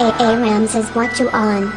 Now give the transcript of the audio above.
A.A. Rams is what you on.